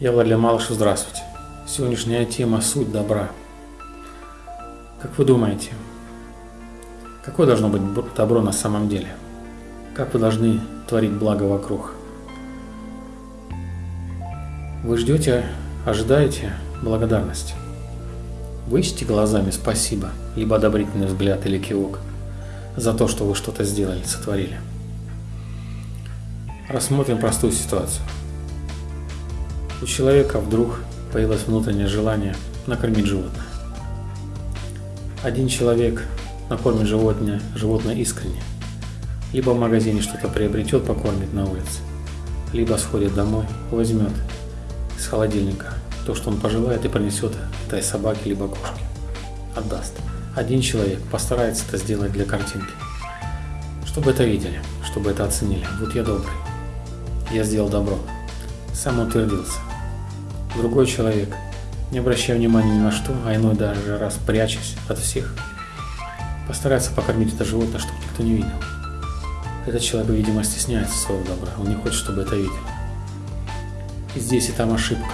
Я Владимир Малышев, здравствуйте. Сегодняшняя тема – суть добра. Как вы думаете, какое должно быть добро на самом деле? Как вы должны творить благо вокруг? Вы ждете, ожидаете благодарности. Вы ищете глазами спасибо, либо одобрительный взгляд или кивок за то, что вы что-то сделали, сотворили. Рассмотрим простую ситуацию. У человека вдруг появилось внутреннее желание накормить животное. Один человек накормит животное, животное искренне. Либо в магазине что-то приобретет, покормит на улице. Либо сходит домой, возьмет из холодильника то, что он пожелает, и принесет этой собаке либо кошке. Отдаст. Один человек постарается это сделать для картинки. Чтобы это видели, чтобы это оценили. Вот я добрый. Я сделал добро. Сам утвердился. Другой человек, не обращая внимания ни на что, а иной даже раз прячась от всех, постарается покормить это животное, чтобы никто не видел. Этот человек, видимо, стесняется своего добра, он не хочет, чтобы это видели. И здесь и там ошибка.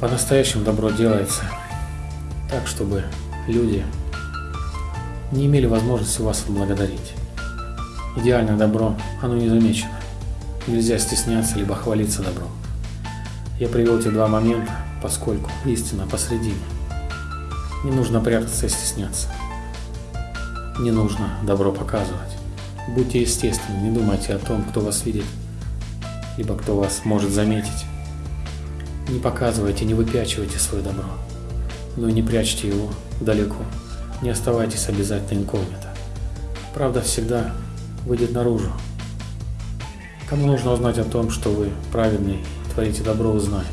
По-настоящему добро делается так, чтобы люди не имели возможности вас отблагодарить. Идеальное добро, оно не замечено. Нельзя стесняться, либо хвалиться добром. Я привел эти два момента, поскольку истина посредине. Не нужно прятаться и стесняться. Не нужно добро показывать. Будьте естественны, не думайте о том, кто вас видит, либо кто вас может заметить. Не показывайте, не выпячивайте свое добро, но и не прячьте его далеко. Не оставайтесь обязательно инкогнито. Правда всегда выйдет наружу. Кому нужно узнать о том, что вы праведный творите добро, узнает.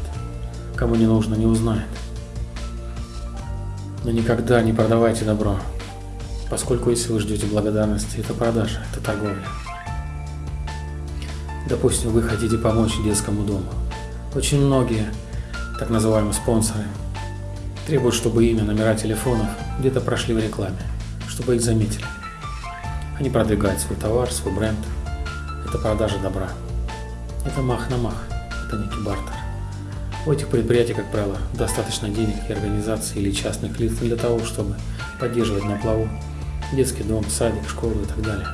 Кому не нужно, не узнает. Но никогда не продавайте добро, поскольку если вы ждете благодарности, это продажа, это торговля. Допустим, вы хотите помочь детскому дому. Очень многие, так называемые спонсоры, требуют, чтобы имя, номера телефонов где-то прошли в рекламе, чтобы их заметили. Они продвигают свой товар, свой бренд. Это продажа добра. Это мах на мах это некий бартер. У этих предприятий, как правило, достаточно денег и организаций или частных лиц для того, чтобы поддерживать на плаву детский дом, садик, школу и так далее.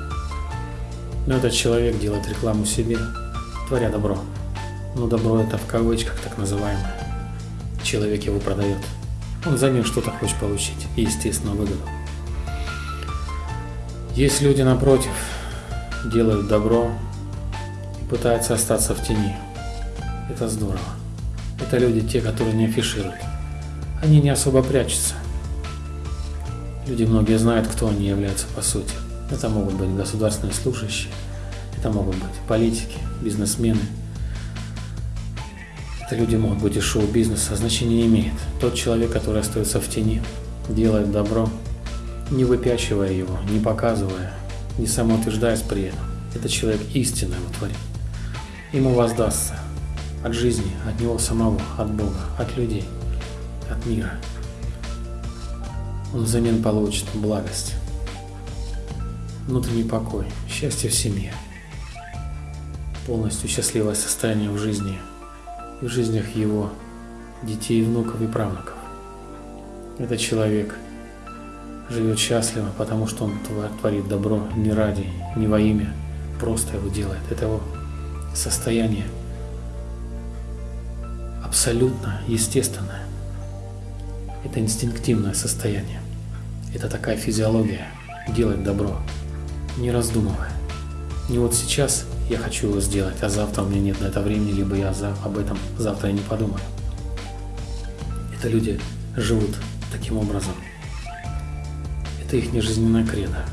Но этот человек делает рекламу себе, творя добро. Но добро это в кавычках так называемое. Человек его продает. Он взамен что-то хочет получить и, естественно, выгоду. Есть люди, напротив, делают добро и пытаются остаться в тени. Это здорово. Это люди те, которые не афишируют. Они не особо прячутся. Люди многие знают, кто они являются по сути. Это могут быть государственные служащие, это могут быть политики, бизнесмены. Это люди могут быть из шоу-бизнеса, значения не имеет. Тот человек, который остается в тени, делает добро, не выпячивая его, не показывая, не самоутверждаясь при этом. Этот человек истинно его творит. Ему воздастся от жизни, от него самого, от Бога, от людей, от мира. Он взамен получит благость, внутренний покой, счастье в семье, полностью счастливое состояние в жизни и в жизнях его детей, внуков и правнуков. Этот человек живет счастливо, потому что он творит добро не ради, не во имя, просто его делает. Это его состояние абсолютно естественное. Это инстинктивное состояние. Это такая физиология делать добро, не раздумывая. Не вот сейчас я хочу его сделать, а завтра у меня нет на это времени, либо я об этом завтра не подумаю. Это люди живут таким образом. Это их нежизненная кредо.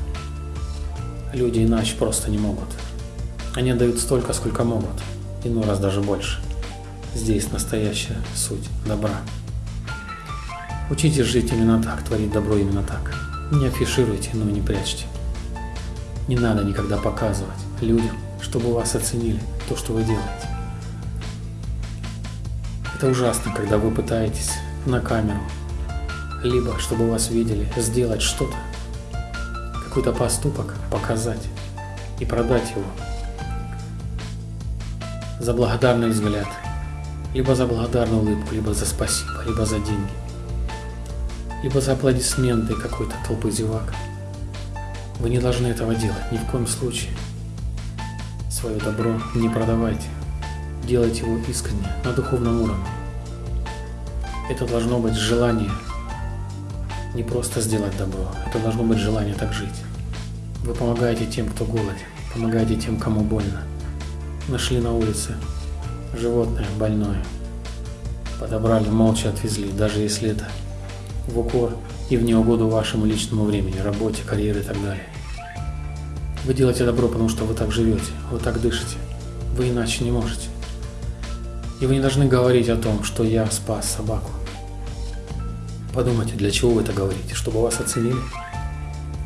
Люди иначе просто не могут. Они дают столько, сколько могут, иной раз даже больше – Здесь настоящая суть добра. Учитесь жить именно так, творить добро именно так. Не афишируйте, но не прячьте. Не надо никогда показывать людям, чтобы вас оценили, то, что вы делаете. Это ужасно, когда вы пытаетесь на камеру, либо, чтобы вас видели, сделать что-то, какой-то поступок показать и продать его за благодарный взгляд – либо за благодарную улыбку, либо за спасибо, либо за деньги, либо за аплодисменты какой-то толпы зевак. Вы не должны этого делать, ни в коем случае. Свое добро не продавайте, делайте его искренне, на духовном уровне. Это должно быть желание не просто сделать добро, это должно быть желание так жить. Вы помогаете тем, кто голоден, помогаете тем, кому больно. Нашли на улице животное больное, подобрали, молча отвезли, даже если это в укор и в неугоду вашему личному времени, работе, карьере и так далее. Вы делаете добро, потому что вы так живете, вы так дышите, вы иначе не можете. И вы не должны говорить о том, что я спас собаку. Подумайте, для чего вы это говорите? Чтобы вас оценили?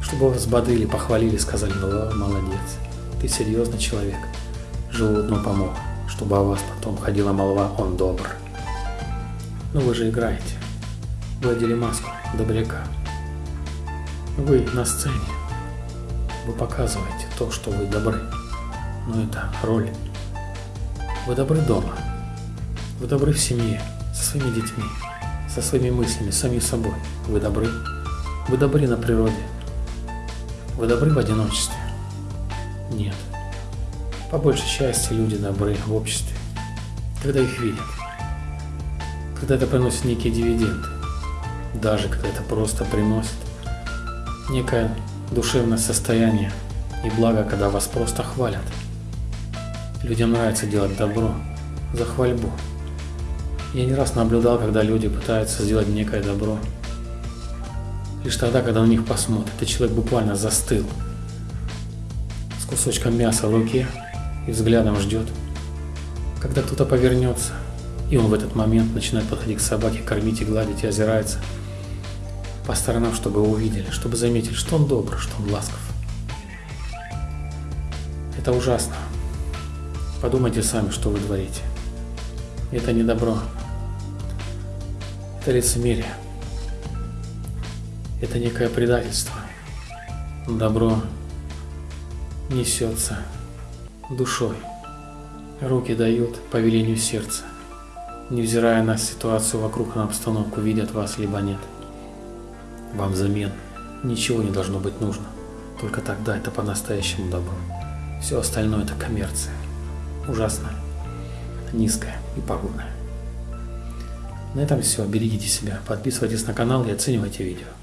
Чтобы вас бодрили, похвалили, сказали, ну молодец, ты серьезный человек, животному помог, чтобы о вас потом ходила молва, он добр. Но вы же играете. Вы одели маску добряка. Вы на сцене. Вы показываете то, что вы добры. Но это роль. Вы добры дома. Вы добры в семье, со своими детьми, со своими мыслями, сами собой. Вы добры. Вы добры на природе. Вы добры в одиночестве. Нет. По большей части люди добры в обществе, когда их видят, когда это приносит некие дивиденды, даже когда это просто приносит некое душевное состояние и благо, когда вас просто хвалят. Людям нравится делать добро за хвальбу. Я не раз наблюдал, когда люди пытаются сделать некое добро. Лишь тогда, когда на них посмотрят, и человек буквально застыл с кусочком мяса в руке и взглядом ждет, когда кто-то повернется, и он в этот момент начинает подходить к собаке, кормить и гладить, и озирается по сторонам, чтобы увидели, чтобы заметили, что он добр, что он ласков. Это ужасно. Подумайте сами, что вы творите. Это не добро. Это лицемерие. Это некое предательство. Добро несется душой. Руки дают по велению сердца, невзирая на ситуацию вокруг, на обстановку, видят вас либо нет. Вам взамен ничего не должно быть нужно. Только тогда это по-настоящему добро. Все остальное это коммерция. Ужасная, низкая и пагубная. На этом все. Берегите себя, подписывайтесь на канал и оценивайте видео.